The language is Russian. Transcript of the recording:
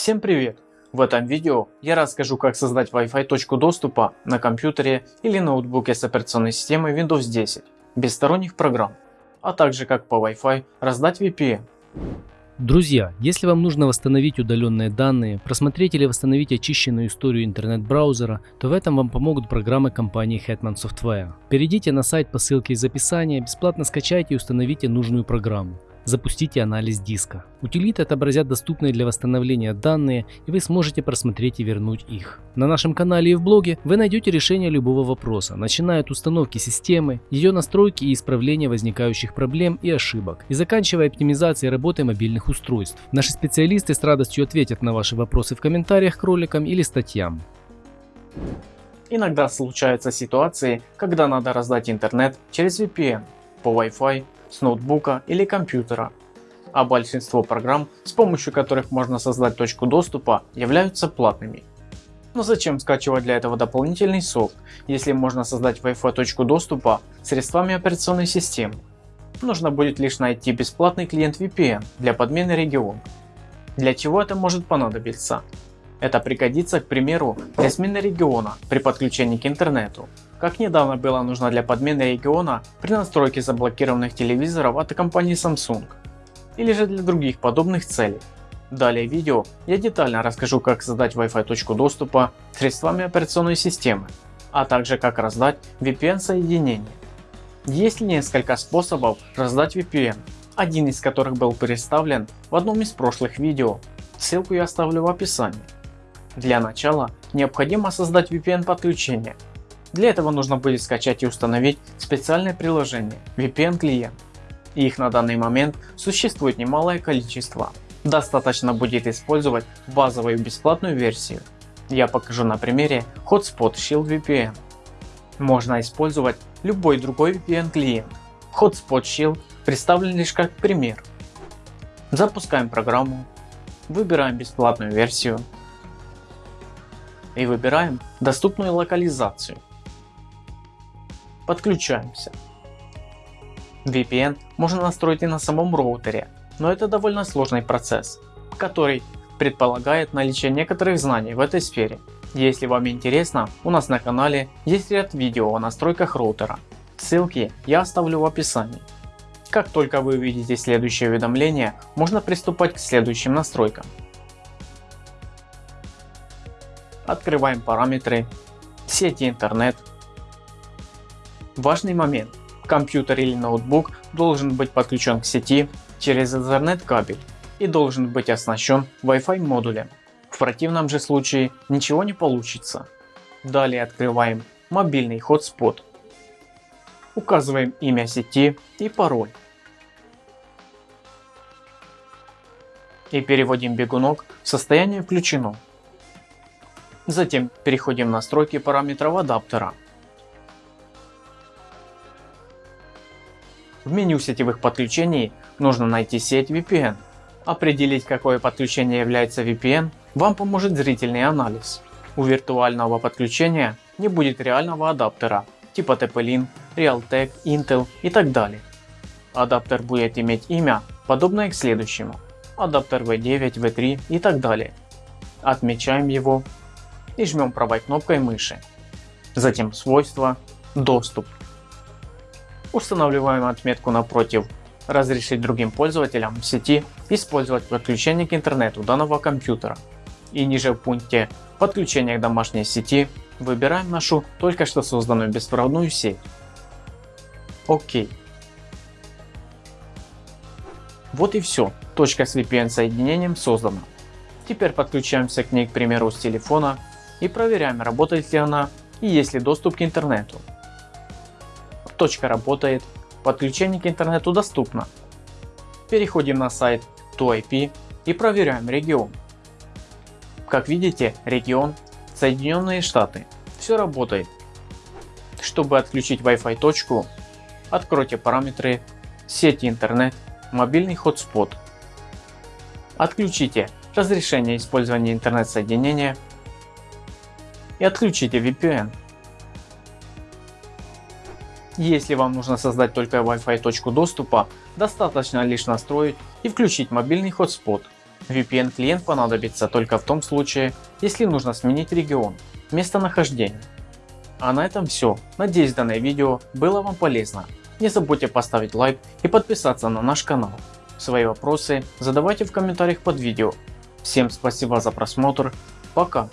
Всем привет! В этом видео я расскажу как создать Wi-Fi точку доступа на компьютере или ноутбуке с операционной системой Windows 10 без сторонних программ, а также как по Wi-Fi раздать VPN. Друзья, если вам нужно восстановить удаленные данные, просмотреть или восстановить очищенную историю интернет-браузера, то в этом вам помогут программы компании Hetman Software. Перейдите на сайт по ссылке из описания, бесплатно скачайте и установите нужную программу запустите анализ диска. Утилиты отобразят доступные для восстановления данные и вы сможете просмотреть и вернуть их. На нашем канале и в блоге вы найдете решение любого вопроса, начиная от установки системы, ее настройки и исправления возникающих проблем и ошибок, и заканчивая оптимизацией работы мобильных устройств. Наши специалисты с радостью ответят на ваши вопросы в комментариях к роликам или статьям. Иногда случаются ситуации, когда надо раздать интернет через VPN по Wi-Fi с ноутбука или компьютера, а большинство программ, с помощью которых можно создать точку доступа, являются платными. Но зачем скачивать для этого дополнительный софт, если можно создать Wi-Fi точку доступа средствами операционной системы? Нужно будет лишь найти бесплатный клиент VPN для подмены региона. Для чего это может понадобиться? Это пригодится, к примеру, для смены региона при подключении к интернету как недавно было нужно для подмены региона при настройке заблокированных телевизоров от компании Samsung, или же для других подобных целей. Далее в видео я детально расскажу как создать Wi-Fi точку доступа средствами операционной системы, а также как раздать VPN соединение. Есть несколько способов раздать VPN, один из которых был представлен в одном из прошлых видео, ссылку я оставлю в описании. Для начала необходимо создать VPN подключение для этого нужно будет скачать и установить специальное приложение VPN клиент. Их на данный момент существует немалое количество. Достаточно будет использовать базовую бесплатную версию. Я покажу на примере Hotspot Shield VPN. Можно использовать любой другой VPN клиент. Hotspot Shield представлен лишь как пример. Запускаем программу, выбираем бесплатную версию и выбираем доступную локализацию. Подключаемся. VPN можно настроить и на самом роутере, но это довольно сложный процесс, который предполагает наличие некоторых знаний в этой сфере. Если вам интересно, у нас на канале есть ряд видео о настройках роутера. Ссылки я оставлю в описании. Как только вы увидите следующее уведомление, можно приступать к следующим настройкам. Открываем параметры, сети интернет, Важный момент. Компьютер или ноутбук должен быть подключен к сети через Ethernet кабель и должен быть оснащен Wi-Fi модулем. В противном же случае ничего не получится. Далее открываем мобильный хотспот. Указываем имя сети и пароль. И переводим бегунок в состояние включено. Затем переходим в настройки параметров адаптера В меню сетевых подключений нужно найти сеть VPN. Определить какое подключение является VPN вам поможет зрительный анализ. У виртуального подключения не будет реального адаптера типа TP-Link, Realtek, Intel и так далее. Адаптер будет иметь имя подобное к следующему. Адаптер V9, V3 и так далее. Отмечаем его и жмем правой кнопкой мыши. Затем свойства, доступ Устанавливаем отметку напротив «Разрешить другим пользователям сети использовать подключение к интернету данного компьютера» и ниже в пункте «Подключение к домашней сети» выбираем нашу только что созданную беспроводную сеть. ОК. Вот и все, точка с VPN соединением создана. Теперь подключаемся к ней к примеру с телефона и проверяем работает ли она и есть ли доступ к интернету. Точка работает, подключение к интернету доступно. Переходим на сайт ToIP и проверяем регион. Как видите, регион Соединенные Штаты. Все работает. Чтобы отключить Wi-Fi точку, откройте параметры сети интернет, мобильный хотспот. Отключите разрешение использования интернет-соединения и отключите VPN. Если вам нужно создать только Wi-Fi точку доступа, достаточно лишь настроить и включить мобильный хотспот. VPN клиент понадобится только в том случае, если нужно сменить регион, местонахождение. А на этом все. Надеюсь данное видео было вам полезно. Не забудьте поставить лайк и подписаться на наш канал. Свои вопросы задавайте в комментариях под видео. Всем спасибо за просмотр. Пока.